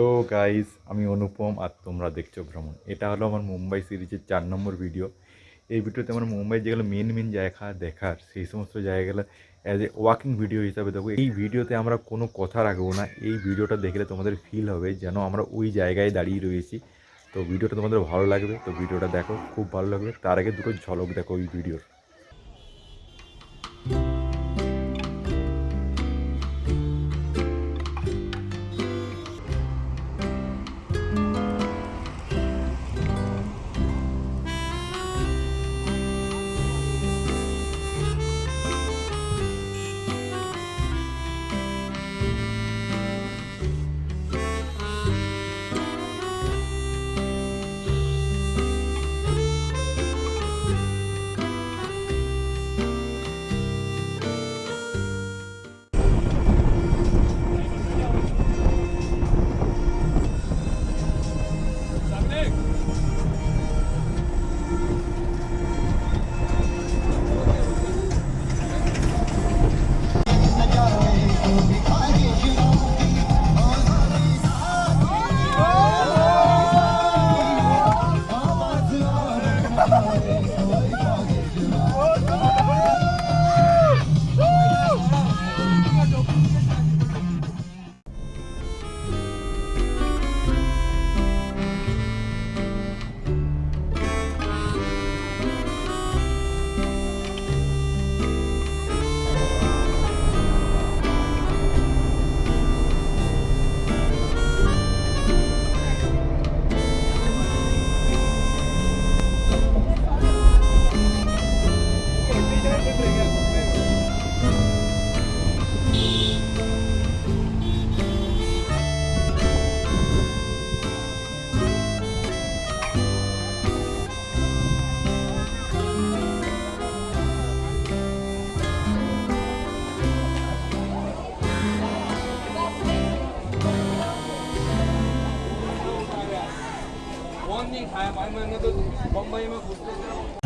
Hello guys, আমি অনুপম আর তোমরা দেখছ ভ্রমণ। এটা হলো আমার মুম্বাই সিরিজের চার নম্বর ভিডিও। এই ভিডিওতে আমার মুম্বাই যেগুলো মেন মেন জায়গা দেখার, সেই সমস্ত জায়গাগুলো অ্যাজ এ ওয়াকিং ভিডিও হিসাবে দেখো এই ভিডিওতে আমরা কোনো কথা রাখব না, এই ভিডিওটা দেখলে তোমাদের ফিল হবে যেন আমরা ওই জায়গায় দাঁড়িয়ে রয়েছি। তো ভিডিওটা তোমাদের ভালো লাগবে, তো ভিডিওটা দেখো, খুব ভালো লাগবে। তার আগে দুটো ঝলক দেখো ওই ভিডিওর। भाई मैंने तो बम्बई में घुसते